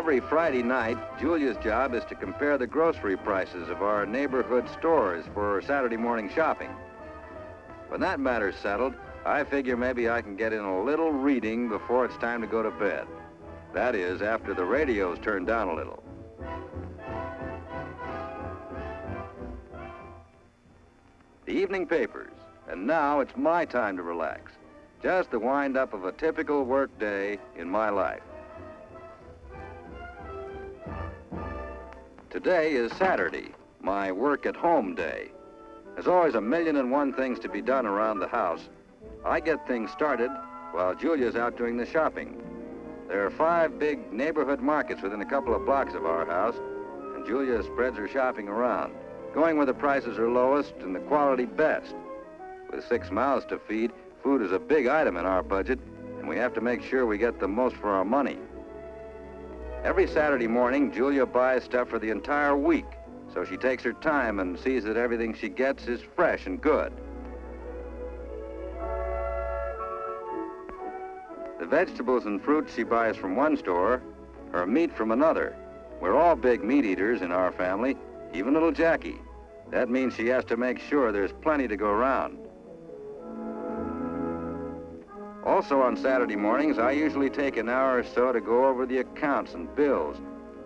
Every Friday night, Julia's job is to compare the grocery prices of our neighborhood stores for Saturday morning shopping. When that matter's settled, I figure maybe I can get in a little reading before it's time to go to bed. That is, after the radio's turned down a little. The evening papers, and now it's my time to relax. Just the wind up of a typical work day in my life. Today is Saturday, my work at home day. There's always a million and one things to be done around the house. I get things started while Julia's out doing the shopping. There are five big neighborhood markets within a couple of blocks of our house, and Julia spreads her shopping around, going where the prices are lowest and the quality best. With six mouths to feed, food is a big item in our budget, and we have to make sure we get the most for our money. Every Saturday morning, Julia buys stuff for the entire week, so she takes her time and sees that everything she gets is fresh and good. The vegetables and fruits she buys from one store, her meat from another. We're all big meat eaters in our family, even little Jackie. That means she has to make sure there's plenty to go around. Also on Saturday mornings, I usually take an hour or so to go over the accounts and bills,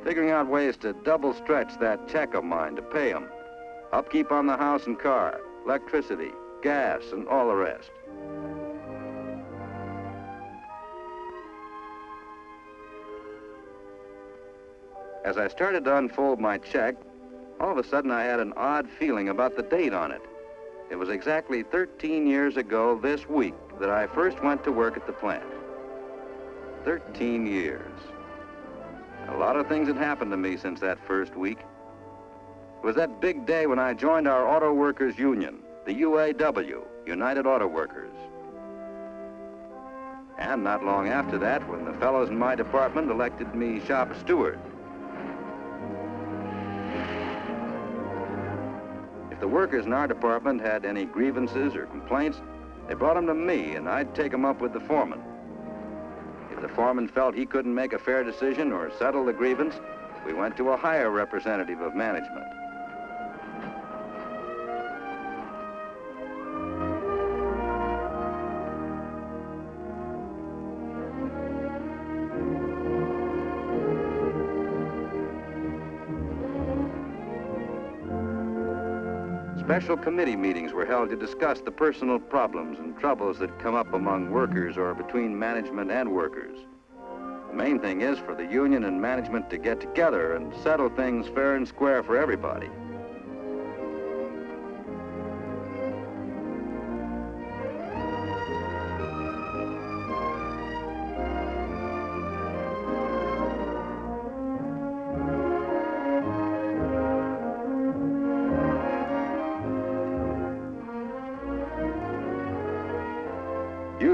figuring out ways to double stretch that check of mine to pay them. Upkeep on the house and car, electricity, gas, and all the rest. As I started to unfold my check, all of a sudden I had an odd feeling about the date on it. It was exactly 13 years ago this week that I first went to work at the plant. 13 years. A lot of things had happened to me since that first week. It was that big day when I joined our Auto Workers Union, the UAW, United Auto Workers. And not long after that, when the fellows in my department elected me shop steward. If the workers in our department had any grievances or complaints, they brought them to me, and I'd take them up with the foreman. If the foreman felt he couldn't make a fair decision or settle the grievance, we went to a higher representative of management. Special committee meetings were held to discuss the personal problems and troubles that come up among workers or between management and workers. The main thing is for the union and management to get together and settle things fair and square for everybody.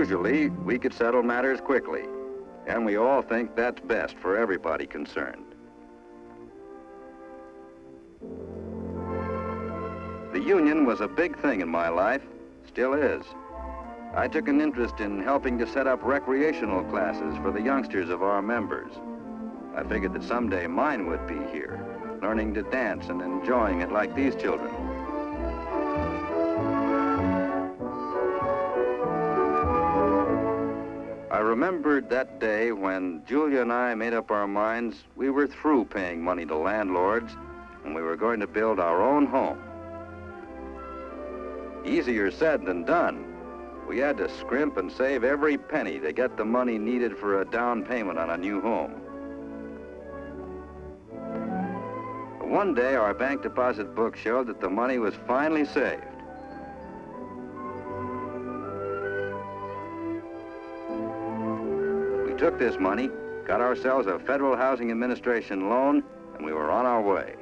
Usually, we could settle matters quickly, and we all think that's best for everybody concerned. The union was a big thing in my life, still is. I took an interest in helping to set up recreational classes for the youngsters of our members. I figured that someday mine would be here, learning to dance and enjoying it like these children. Remembered that day when Julia and I made up our minds we were through paying money to landlords and we were going to build our own home. Easier said than done. We had to scrimp and save every penny to get the money needed for a down payment on a new home. One day, our bank deposit book showed that the money was finally saved. Took this money, got ourselves a Federal Housing Administration loan, and we were on our way.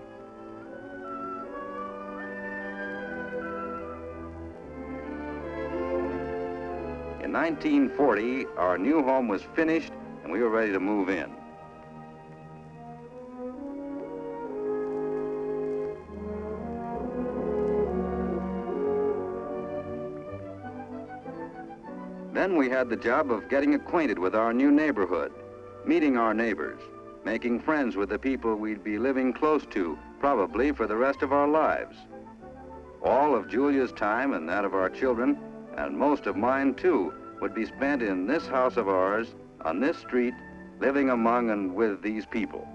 In 1940, our new home was finished and we were ready to move in. Then we had the job of getting acquainted with our new neighborhood, meeting our neighbors, making friends with the people we'd be living close to, probably for the rest of our lives. All of Julia's time and that of our children, and most of mine too, would be spent in this house of ours, on this street, living among and with these people.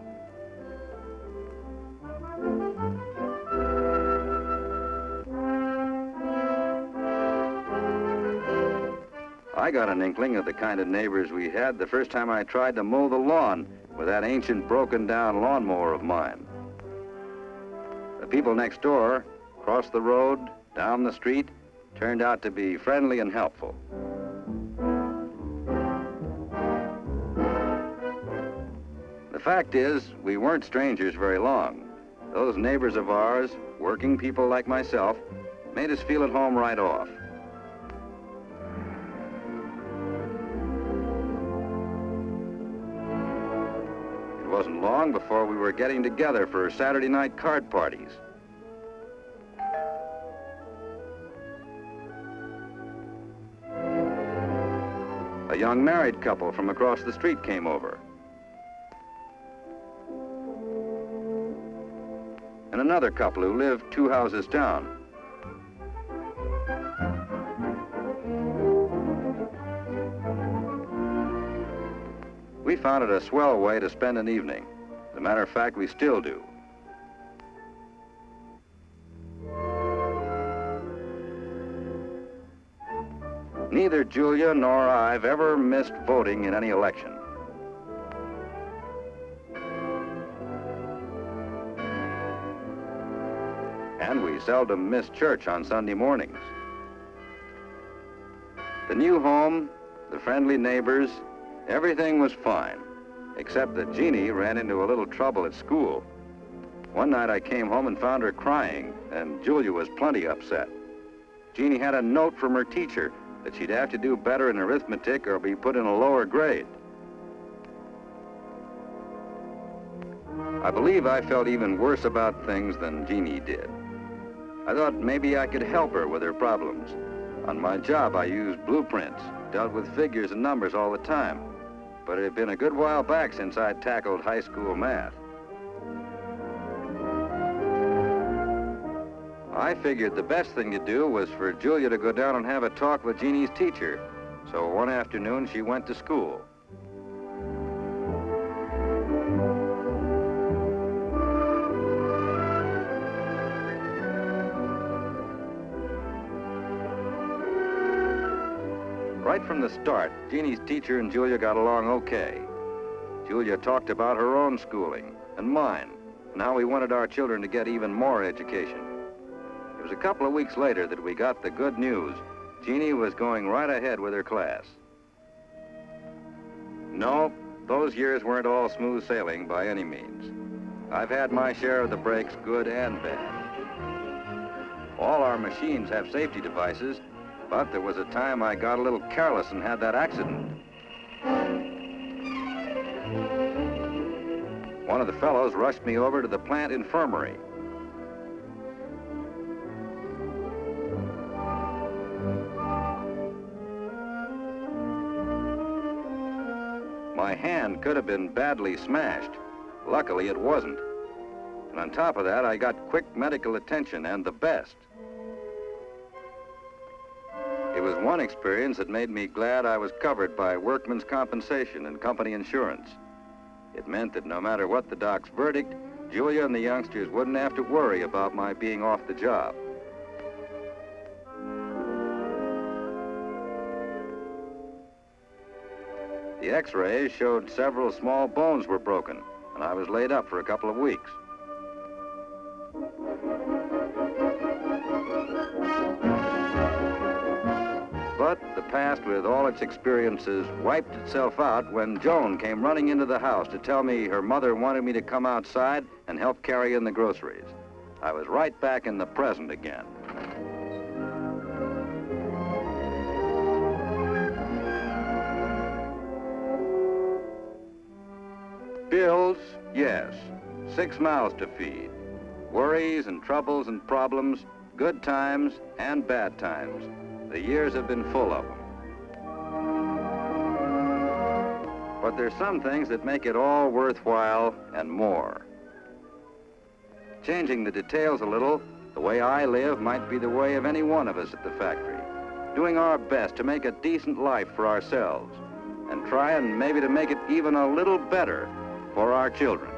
I got an inkling of the kind of neighbors we had the first time I tried to mow the lawn with that ancient broken down lawnmower of mine. The people next door, across the road, down the street, turned out to be friendly and helpful. The fact is, we weren't strangers very long. Those neighbors of ours, working people like myself, made us feel at home right off. Wasn't long before we were getting together for Saturday night card parties. A young married couple from across the street came over. And another couple who lived two houses down. Found it a swell way to spend an evening. As a matter of fact, we still do. Neither Julia nor I've ever missed voting in any election. And we seldom miss church on Sunday mornings. The new home, the friendly neighbors, everything was fine, except that Jeannie ran into a little trouble at school. One night I came home and found her crying, and Julia was plenty upset. Jeannie had a note from her teacher that she'd have to do better in arithmetic or be put in a lower grade. I believe I felt even worse about things than Jeannie did. I thought maybe I could help her with her problems. On my job, I used blueprints, dealt with figures and numbers all the time. But it had been a good while back since I'd tackled high school math. I figured the best thing to do was for Julia to go down and have a talk with Jeannie's teacher. So one afternoon, she went to school. Right from the start, Jeannie's teacher and Julia got along okay. Julia talked about her own schooling and mine, and how we wanted our children to get even more education. It was a couple of weeks later that we got the good news. Jeannie was going right ahead with her class. No, those years weren't all smooth sailing by any means. I've had my share of the breaks, good and bad. All our machines have safety devices, but there was a time I got a little careless and had that accident. One of the fellows rushed me over to the plant infirmary. My hand could have been badly smashed. Luckily, it wasn't. And on top of that, I got quick medical attention and the best. It was one experience that made me glad I was covered by workman's compensation and company insurance. It meant that no matter what the doc's verdict, Julia and the youngsters wouldn't have to worry about my being off the job. The x-rays showed several small bones were broken, and I was laid up for a couple of weeks. Past, with all its experiences, wiped itself out when Joan came running into the house to tell me her mother wanted me to come outside and help carry in the groceries. I was right back in the present again. Bills, yes. Six mouths to feed. Worries and troubles and problems, good times and bad times. The years have been full of them. But there's some things that make it all worthwhile and more. Changing the details a little, the way I live might be the way of any one of us at the factory. Doing our best to make a decent life for ourselves and trying maybe to make it even a little better for our children.